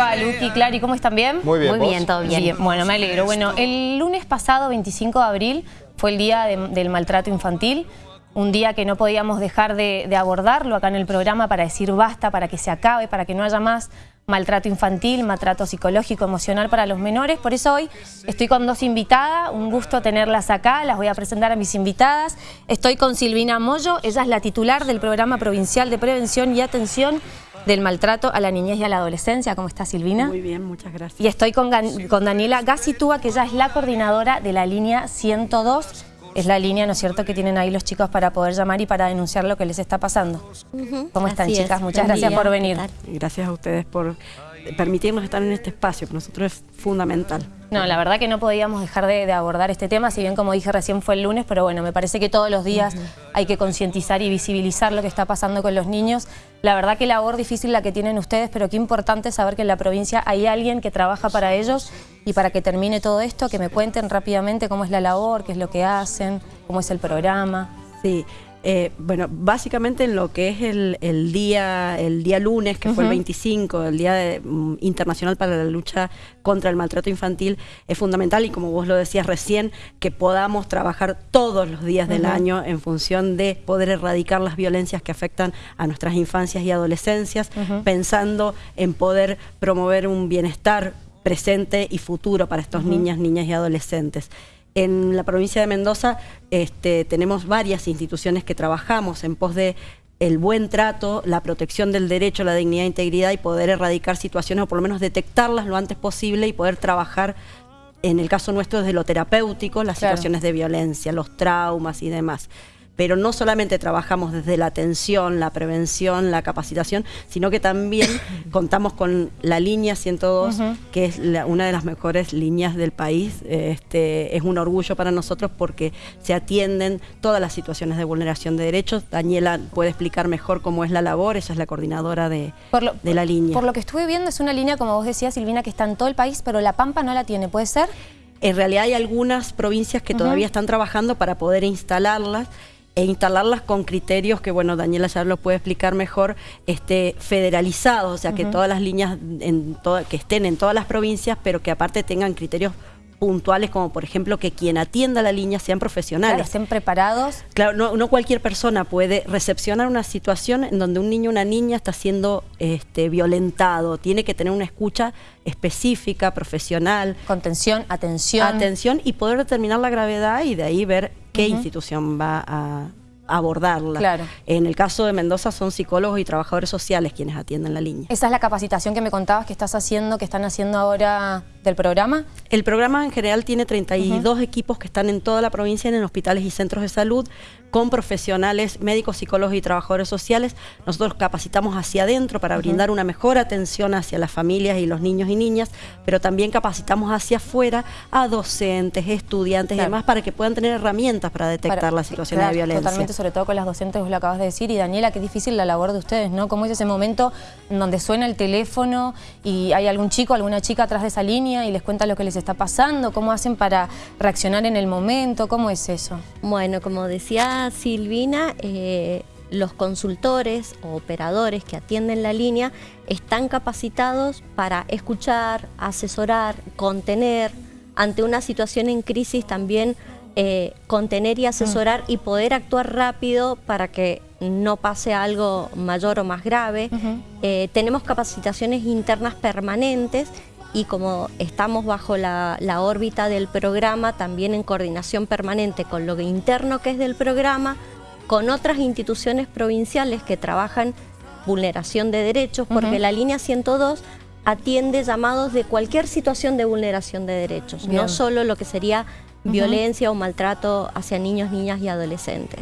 va, Luqui, Clary? ¿Cómo están? ¿Bien? Muy bien, Muy bien, todo bien. Bueno, me alegro. Bueno, el lunes pasado, 25 de abril, fue el día de- del maltrato infantil. Un día que no podíamos dejar de, de abordarlo acá en el programa para decir basta, para que se acabe, para que no haya más maltrato infantil, maltrato psicológico, emocional para los menores. Por eso hoy estoy con dos invitadas, un gusto tenerlas acá, las voy a presentar a mis invitadas. Estoy con Silvina Moyo, ella es la titular del Programa Provincial de Prevención y Atención del Maltrato a la Niñez y a la Adolescencia. ¿Cómo está Silvina? Muy bien, muchas gracias. Y estoy con, Gan- con Daniela Gacitúa, que ella es la coordinadora de la línea 102. Es la línea, ¿no es cierto?, que tienen ahí los chicos para poder llamar y para denunciar lo que les está pasando. ¿Cómo están, Así es. chicas? Muchas Buen gracias día. por venir. Gracias a ustedes por permitirnos estar en este espacio, que nosotros es fundamental. No, la verdad que no podíamos dejar de, de abordar este tema, si bien como dije recién fue el lunes, pero bueno, me parece que todos los días hay que concientizar y visibilizar lo que está pasando con los niños. La verdad que labor difícil la que tienen ustedes, pero qué importante saber que en la provincia hay alguien que trabaja para ellos y para que termine todo esto, que me cuenten rápidamente cómo es la labor, qué es lo que hacen, cómo es el programa. Sí, eh, bueno, básicamente en lo que es el, el día el día lunes, que fue el 25, el Día de- mm, Internacional para la Lucha contra el Maltrato Infantil, es fundamental y como vos lo decías recién, que podamos trabajar todos los días del año en función de poder erradicar las violencias que afectan a nuestras infancias y adolescencias, pensando en poder promover un bienestar presente y futuro para estos niñas, niñas y adolescentes. En la provincia de Mendoza este, tenemos varias instituciones que trabajamos en pos de el buen trato, la protección del derecho, la dignidad e integridad y poder erradicar situaciones o por lo menos detectarlas lo antes posible y poder trabajar, en el caso nuestro, desde lo terapéutico, las Claro. situaciones de violencia, los traumas y demás. Pero no solamente trabajamos desde la atención, la prevención, la capacitación, sino que también contamos con la línea 102, que es la- una de las mejores líneas del país. Este, es un orgullo para nosotros porque se atienden todas las situaciones de vulneración de derechos. Daniela puede explicar mejor cómo es la labor, ella es la coordinadora de, lo, de la línea. Por lo que estuve viendo es una línea, como vos decías, Silvina, que está en todo el país, pero La Pampa no la tiene, ¿puede ser? En realidad hay algunas provincias que todavía están trabajando para poder instalarlas e instalarlas con criterios que, bueno, Daniela ya lo puede explicar mejor, este, federalizados, o sea, que todas las líneas en toda- que estén en todas las provincias, pero que aparte tengan criterios puntuales, como por ejemplo que quien atienda la línea sean Claro, profesionales. estén preparados. Claro, no, no cualquier persona puede recepcionar una situación en donde un niño o una niña está siendo este, violentado. Tiene que tener una escucha específica, profesional, Contención, atención. atención y poder determinar la gravedad y de ahí ver qué institución va a abordarla. Claro. En el caso de Mendoza son psicólogos y trabajadores sociales quienes atienden la línea. Esa es la capacitación que me contabas que estás haciendo, que están haciendo ahora del programa. El programa en general tiene 32 equipos que están en toda la provincia en hospitales y centros de salud con profesionales, médicos, psicólogos y trabajadores sociales. Nosotros capacitamos hacia adentro para brindar una mejor atención hacia las familias y los niños y niñas, pero también capacitamos hacia afuera a docentes, estudiantes Claro. y demás para que puedan tener herramientas para detectar Para- las situaciones claro, de violencia. Totalmente, sobre todo con las docentes, vos lo acabas de decir. Y Daniela, qué difícil la labor de ustedes, ¿no? ¿Cómo es ese momento en donde suena el teléfono y hay algún chico, alguna chica atrás de esa línea y les cuenta lo que les está pasando? ¿Cómo hacen para reaccionar en el momento? ¿Cómo es eso? Bueno, como decía Silvina, eh, los consultores o operadores que atienden la línea están capacitados para escuchar, asesorar, contener, ante una situación en crisis también eh, contener y asesorar y poder actuar rápido para que no pase algo mayor o más grave. Eh, tenemos capacitaciones internas permanentes y como estamos bajo la, la órbita del programa, también en coordinación permanente con lo interno que es del programa, con otras instituciones provinciales que trabajan vulneración de derechos, porque la línea 102 atiende llamados de cualquier situación de vulneración de derechos, Bien. no solo lo que sería violencia o maltrato hacia niños, niñas y adolescentes.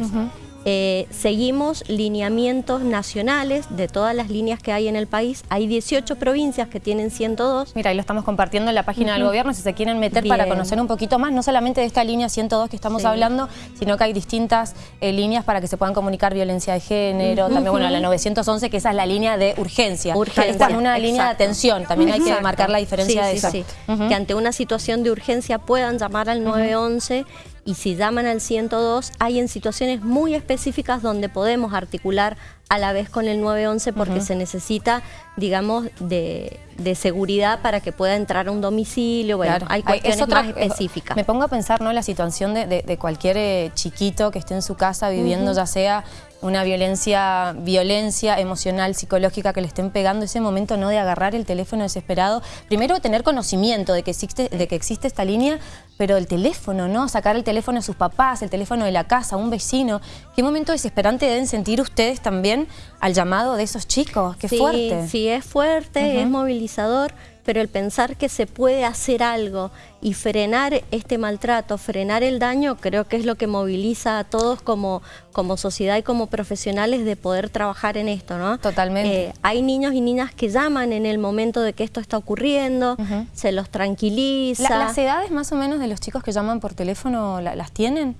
Eh, seguimos lineamientos nacionales de todas las líneas que hay en el país. Hay 18 provincias que tienen 102. Mira, ahí lo estamos compartiendo en la página del gobierno, si se quieren meter para conocer un poquito más, no solamente de esta línea 102 que estamos Sí. hablando, sino que hay distintas eh, líneas para que se puedan comunicar violencia de género, también, bueno, la 911, que esa es la línea de urgencia. Urgencia, Esta es una línea de atención, también hay que marcar la diferencia Sí, de sí, eso. Que ante una situación de urgencia puedan llamar al 911 y si llaman al 102 hay en situaciones muy específicas donde podemos articular a la vez con el 911 porque se necesita, digamos, de, seguridad para que pueda entrar a un domicilio. Bueno, hay cuestiones más específicas. Me pongo a pensar, ¿no? La situación de, cualquier eh, chiquito que esté en su casa viviendo, ya sea una violencia, violencia emocional, psicológica que le estén pegando, ese momento no de agarrar el teléfono desesperado, primero tener conocimiento de que existe, de que existe esta línea, pero el teléfono, ¿no? Sacar el teléfono de sus papás, el teléfono de la casa, un vecino. ¿Qué momento desesperante deben sentir ustedes también al llamado de esos chicos? ¡Qué fuerte! Sí, es fuerte, es movilizador pero el pensar que se puede hacer algo y frenar este maltrato, frenar el daño, creo que es lo que moviliza a todos como, como sociedad y como profesionales de poder trabajar en esto, ¿no? Totalmente. Eh, hay niños y niñas que llaman en el momento de que esto está ocurriendo, se los tranquiliza. ¿Las edades más o menos de los chicos que llaman por teléfono las tienen?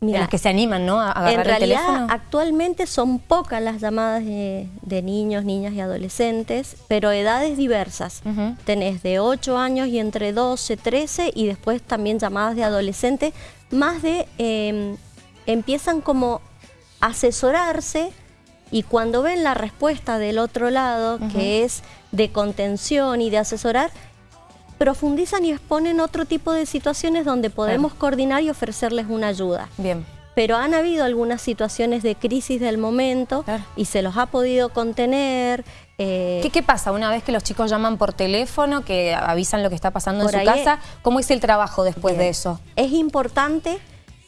Mira, los que se animan, ¿no? A agarrar en realidad, el teléfono. actualmente son pocas las llamadas de, niños, niñas y adolescentes, pero edades diversas. Tenés de 8 años y entre 12, 13 y después también llamadas de adolescentes, más de... Em, empiezan como asesorarse y cuando ven la respuesta del otro lado, que es de contención y de asesorar, profundizan y exponen otro tipo de situaciones donde podemos coordinar y ofrecerles una ayuda. Bien. Pero han habido algunas situaciones de crisis del momento y se los ha podido contener. Eh, ¿Qué, pasa una vez que los chicos llaman por teléfono, que avisan lo que está pasando en su casa? ¿Cómo es el trabajo después de eso? Es importante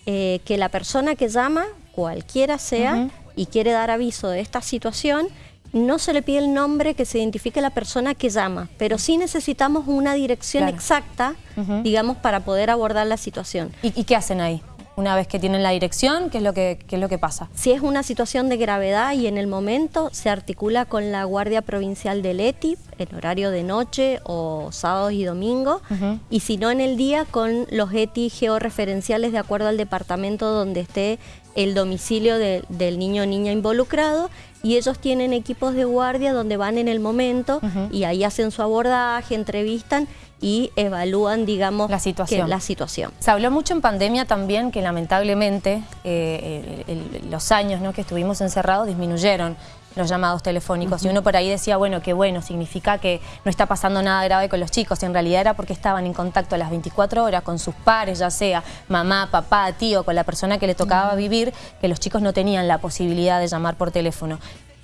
eh, que la persona que llama, cualquiera sea, y quiere dar aviso de esta situación, no se le pide el nombre que se identifique la persona que llama, pero sí necesitamos una dirección exacta, digamos, para poder abordar la situación. ¿Y, qué hacen ahí? Una vez que tienen la dirección, ¿qué es, lo que, es lo que pasa? Si es una situación de gravedad y en el momento se articula con la Guardia Provincial del ETI en horario de noche o sábados y domingos, y si no en el día con los ETI georreferenciales de acuerdo al departamento donde esté el domicilio del niño o niña involucrado y ellos tienen equipos de guardia donde van en el momento y ahí hacen su abordaje, entrevistan y evalúan, digamos, la situación. la situación. Se habló mucho en pandemia también que lamentablemente eh, los años ¿no? que estuvimos encerrados disminuyeron los llamados telefónicos. Y uno por ahí decía, bueno, qué bueno, significa que no está pasando nada grave con los chicos. Y en realidad era porque estaban en contacto a las 24 horas con sus pares, ya sea mamá, papá, tío, con la persona que le tocaba vivir, que los chicos no tenían la posibilidad de llamar por teléfono.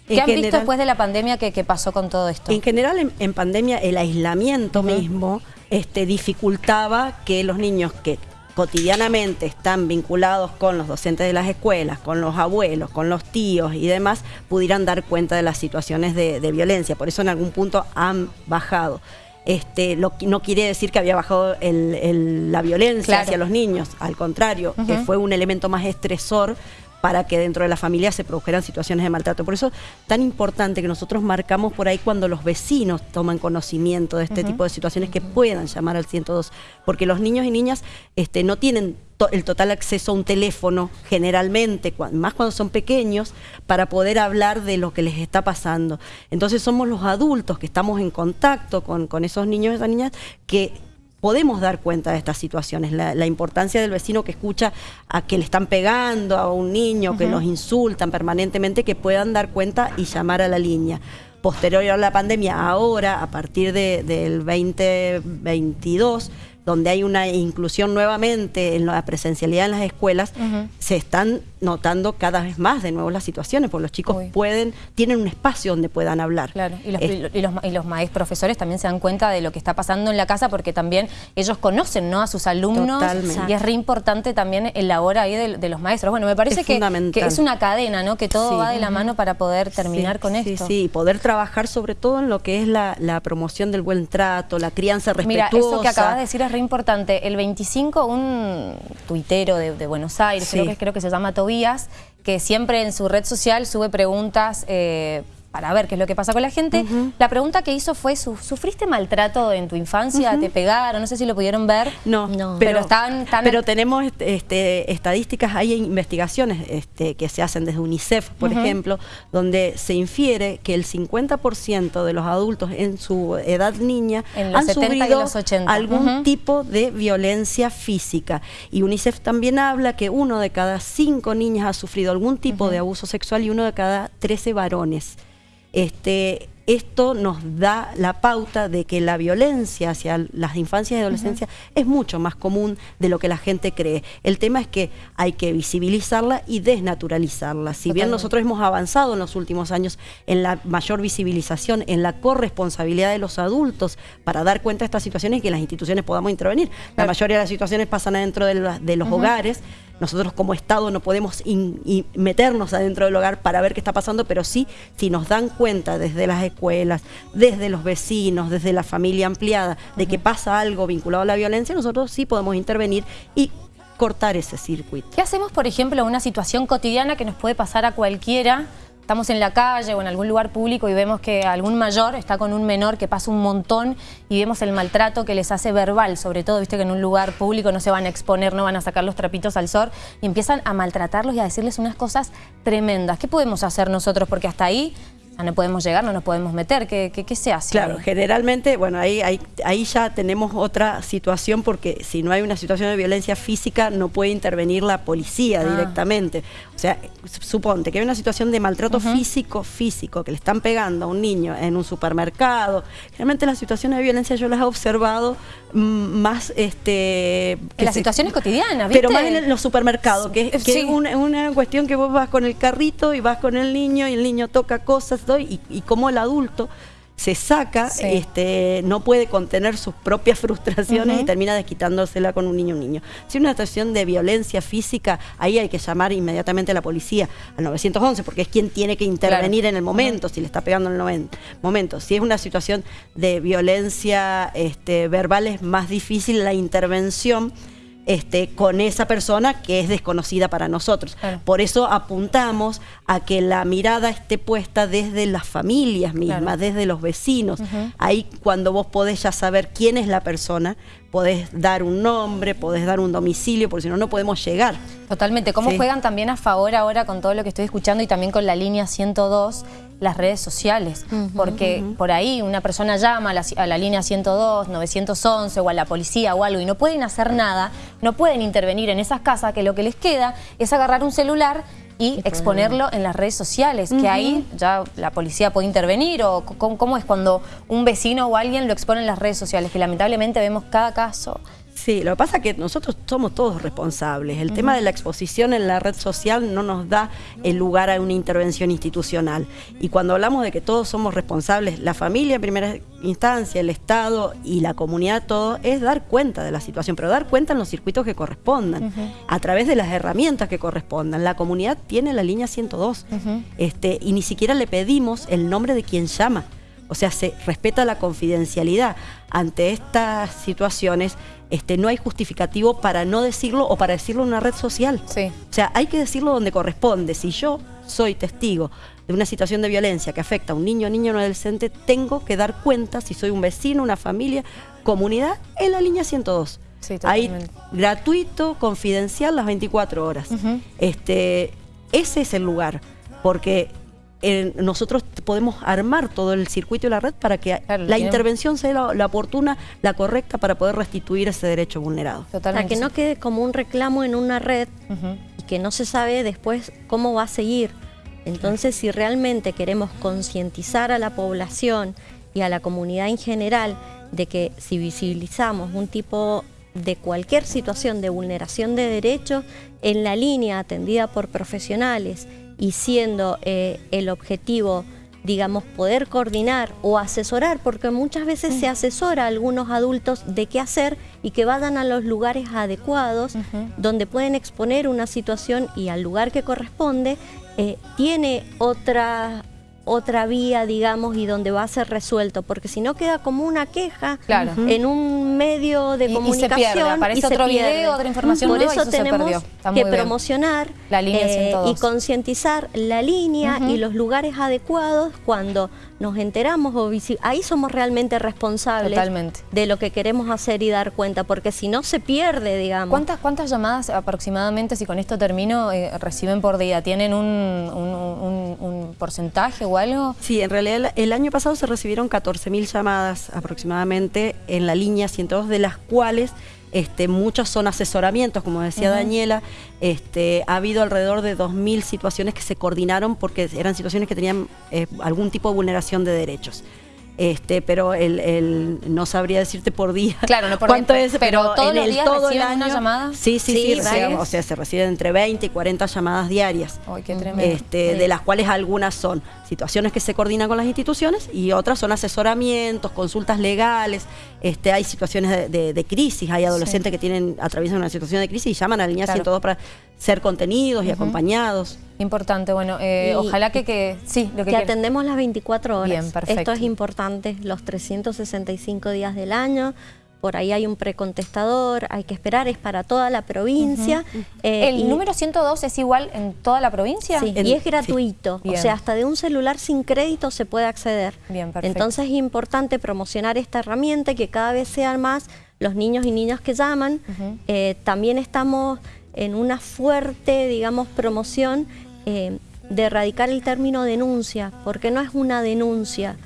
¿Qué han visto después de la pandemia que, pasó con todo esto? En general, en, pandemia, el aislamiento mismo este, dificultaba que los niños que cotidianamente están vinculados con los docentes de las escuelas, con los abuelos, con los tíos y demás, pudieran dar cuenta de las situaciones de, violencia. Por eso en algún punto han bajado. Este, no quiere decir que había bajado la violencia hacia los niños, al contrario, que fue un elemento más estresor para que dentro de la familia se produjeran situaciones de maltrato. Por eso tan importante que nosotros marcamos por ahí cuando los vecinos toman conocimiento de este tipo de situaciones que puedan llamar al 102, porque los niños y niñas este, no tienen el total acceso a un teléfono generalmente, más cuando son pequeños, para poder hablar de lo que les está pasando. Entonces somos los adultos que estamos en contacto con, con esos niños y esas niñas que podemos dar cuenta de estas situaciones, la, importancia del vecino que escucha a que le están pegando a un niño, que los insultan permanentemente, que puedan dar cuenta y llamar a la línea. Posterior a la pandemia, ahora, a partir del 2022, donde hay una inclusión nuevamente en la presencialidad en las escuelas, se están notando cada vez más de nuevo las situaciones, porque los chicos pueden, tienen un espacio donde puedan hablar. Claro, y los, y los, maestros profesores también se dan cuenta de lo que está pasando en la casa porque también ellos conocen ¿no? a sus alumnos y es re importante también el labor ahí de, los maestros. Bueno, me parece que, es una cadena, ¿no? que todo va de la mano para poder terminar con esto. Sí, sí, poder trabajar sobre todo en lo que es la, promoción del buen trato, la crianza respetuosa. Mira, eso que acabas de decir es re importante. El 25, un tuitero de, Buenos Aires, creo, que, creo que se llama Tobías, que siempre en su red social sube preguntas... Eh, para ver qué es lo que pasa con la gente. La pregunta que hizo fue, ¿sufriste maltrato en tu infancia? ¿Te pegaron? No sé si lo pudieron ver. No, no. Pero, están, pero tenemos este, estadísticas, hay investigaciones este, que se hacen desde UNICEF, por ejemplo, donde se infiere que el 50% de los adultos en su edad niña han sufrido algún tipo de violencia física. Y UNICEF también habla que uno de cada cinco niñas ha sufrido algún tipo de abuso sexual y uno de cada 13 varones. Este, esto nos da la pauta de que la violencia hacia las infancias y adolescencias es mucho más común de lo que la gente cree. El tema es que hay que visibilizarla y desnaturalizarla. Si bien nosotros hemos avanzado en los últimos años en la mayor visibilización, en la corresponsabilidad de los adultos para dar cuenta de estas situaciones y que las instituciones podamos intervenir. La mayoría de las situaciones pasan adentro de, los hogares nosotros como Estado no podemos meternos adentro del hogar para ver qué está pasando, pero sí, si nos dan cuenta desde las escuelas, desde los vecinos, desde la familia ampliada, de que pasa algo vinculado a la violencia, nosotros sí podemos intervenir y cortar ese circuito. ¿Qué hacemos, por ejemplo, una situación cotidiana que nos puede pasar a cualquiera estamos en la calle o en algún lugar público y vemos que algún mayor está con un menor que pasa un montón y vemos el maltrato que les hace verbal, sobre todo, viste que en un lugar público no se van a exponer, no van a sacar los trapitos al sol y empiezan a maltratarlos y a decirles unas cosas tremendas. ¿Qué podemos hacer nosotros? Porque hasta ahí no podemos llegar, no nos podemos meter. ¿Qué, qué, se hace? Claro, generalmente, bueno, ahí, ahí, ahí, ya tenemos otra situación porque si no hay una situación de violencia física no puede intervenir la policía ah. directamente. O sea, suponte que hay una situación de maltrato físico, físico, que le están pegando a un niño en un supermercado. Generalmente las situaciones de violencia yo las he observado más... este En las situaciones cotidianas, ¿viste? Pero más en los supermercados, que, es una, una cuestión que vos vas con el carrito y vas con el niño y el niño toca cosas y, y como el adulto se saca, este, no puede contener sus propias frustraciones y termina desquitándosela con un niño un niño. Si es una situación de violencia física, ahí hay que llamar inmediatamente a la policía, al 911, porque es quien tiene que intervenir en el momento, si le está pegando en el momento. Si es una situación de violencia este, verbal, es más difícil la intervención este, con esa persona que es desconocida para nosotros. Por eso apuntamos a que la mirada esté puesta desde las familias mismas, desde los vecinos. Ahí cuando vos podés ya saber quién es la persona, podés dar un nombre, podés dar un domicilio, porque si no, no podemos llegar. Totalmente. ¿Cómo juegan también a favor ahora con todo lo que estoy escuchando y también con la línea 102, las redes sociales? porque por ahí una persona llama a la, a la, línea 102, 911 o a la policía o algo y no pueden hacer nada, no pueden intervenir en esas casas, que lo que les queda es agarrar un celular y exponerlo en las redes sociales, que ahí ya la policía puede intervenir o cómo, es cuando un vecino o alguien lo expone en las redes sociales, que lamentablemente vemos cada caso Sí, lo que pasa es que nosotros somos todos responsables. El tema de la exposición en la red social no nos da el lugar a una intervención institucional. Y cuando hablamos de que todos somos responsables, la familia en primera instancia, el Estado y la comunidad, todo, es dar cuenta de la situación, pero dar cuenta en los circuitos que correspondan, a través de las herramientas que correspondan. La comunidad tiene la línea 102 este, y ni siquiera le pedimos el nombre de quien llama. O sea, se respeta la confidencialidad. Ante estas situaciones este, no hay justificativo para no decirlo o para decirlo en una red social. Sí. O sea, hay que decirlo donde corresponde. Si yo soy testigo de una situación de violencia que afecta a un niño, niño, un adolescente, tengo que dar cuenta si soy un vecino, una familia, comunidad, en la línea 102. Sí, Ahí, gratuito, confidencial, las 24 horas. este, ese es el lugar, porque nosotros podemos armar todo el circuito y la red para que la intervención sea la, oportuna, la correcta para poder restituir ese derecho vulnerado. Para que no quede como un reclamo en una red y que no se sabe después cómo va a seguir. Entonces, si realmente queremos concientizar a la población y a la comunidad en general de que si visibilizamos un tipo de cualquier situación de vulneración de derechos en la línea atendida por profesionales y siendo eh, el objetivo digamos, poder coordinar o asesorar, porque muchas veces se asesora a algunos adultos de qué hacer y que vayan a los lugares adecuados, donde pueden exponer una situación y al lugar que corresponde, eh, tiene otra otra vía, digamos, y donde va a ser resuelto, porque si no queda como una queja en un medio de comunicación y se pierde, aparece otro video, otra información Por eso, tenemos que promocionar La línea eh, 102. y concientizar la línea y los lugares adecuados cuando nos enteramos o ahí somos realmente responsables Totalmente. de lo que queremos hacer y dar cuenta, porque si no se pierde, digamos. ¿Cuántas, ¿Cuántas llamadas aproximadamente, si con esto termino, eh, reciben por día? ¿Tienen un, un- un- un porcentaje o algo? Sí, en realidad el el año pasado se recibieron 14.000 llamadas aproximadamente en la línea 102, de las cuales este, muchas son asesoramientos, como decía Daniela. Este, ha habido alrededor de 2.000 situaciones que se coordinaron porque eran situaciones que tenían eh, algún tipo de vulneración de derechos. Este, pero el, el- no sabría decirte por día Claro, no por cuánto día, es, pero pero, todos en los el días todo el reciben una año- llamada. Sí, sí, Sí, sí, o sea, se reciben entre 20 y 40 llamadas diarias Ay, qué tremendo. este, Sí. de las cuales algunas son situaciones que se coordinan con las instituciones y otras son asesoramientos, consultas legales, este, hay situaciones de, de- de crisis, hay adolescentes que tienen atraviesan una situación de crisis y llaman a la línea Claro. 102 para ser contenidos y acompañados. Importante, bueno, eh, ojalá que, que sí, lo que, que atendemos las 24 horas. Bien, perfecto. Esto es importante, los 365 días del año. Por ahí hay un precontestador, hay que esperar, es para toda la provincia. eh, ¿El y- número 102 es igual en toda la provincia? Sí, En- y es gratuito. O sea, hasta de un celular sin crédito se puede acceder. Bien, perfecto. Entonces es importante promocionar esta herramienta y que cada vez sean más los niños y niñas que llaman. Eh, también estamos en una fuerte, digamos, promoción eh, de erradicar el término denuncia, porque no es una denuncia.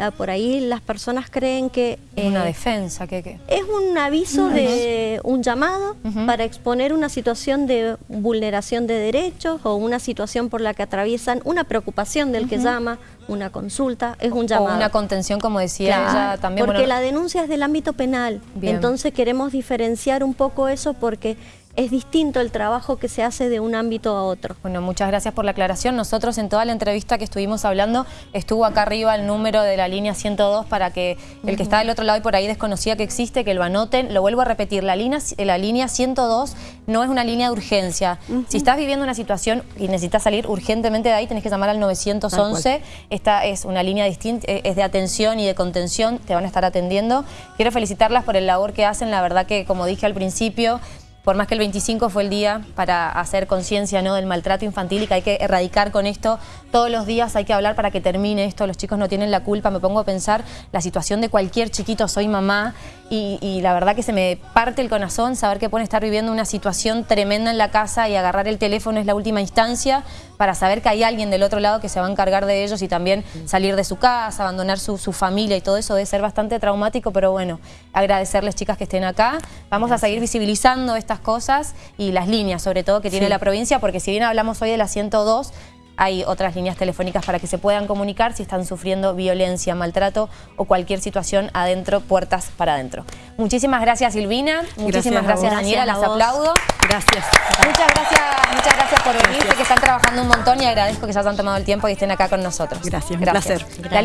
Ah, por ahí las personas creen que... Es una eh, defensa, que, que es un aviso de un llamado para exponer una situación de vulneración de derechos o una situación por la que atraviesan una preocupación del que llama, una consulta, es un o llamado. una contención, como decía Claro, ella también. porque bueno, la denuncia es del ámbito penal, Bien. entonces queremos diferenciar un poco eso porque es distinto el trabajo que se hace de un ámbito a otro. Bueno, muchas gracias por la aclaración. Nosotros en toda la entrevista que estuvimos hablando, estuvo acá arriba el número de la línea 102 para que el que está del otro lado y por ahí desconocía que existe, que lo anoten. Lo vuelvo a repetir, la línea, la línea 102 no es una línea de urgencia. Si estás viviendo una situación y necesitas salir urgentemente de ahí, tenés que llamar al 911. Esta es una línea distinta, eh, es de atención y de contención, te van a estar atendiendo. Quiero felicitarlas por el labor que hacen, la verdad que como dije al principio, por más que el 25 fue el día para hacer conciencia ¿no? del maltrato infantil y que hay que erradicar con esto, todos los días hay que hablar para que termine esto, los chicos no tienen la culpa, me pongo a pensar la situación de cualquier chiquito, soy mamá y, y la verdad que se me parte el corazón saber que pueden estar viviendo una situación tremenda en la casa y agarrar el teléfono es la última instancia para saber que hay alguien del otro lado que se va a encargar de ellos y también salir de su casa, abandonar su, su familia y todo eso debe ser bastante traumático, pero bueno, agradecerles chicas que estén acá. Vamos a seguir visibilizando estas cosas y las líneas sobre todo que tiene Sí. la provincia, porque si bien hablamos hoy de la 102, hay otras líneas telefónicas para que se puedan comunicar si están sufriendo violencia, maltrato o cualquier situación adentro, puertas para adentro. Muchísimas gracias Silvina, muchísimas gracias. Daniela, Gracias las aplaudo. Gracias. Muchas gracias, muchas gracias por venir, sé que están trabajando un montón y agradezco que se hayan tomado el tiempo y estén acá con nosotros. Gracias, un placer. La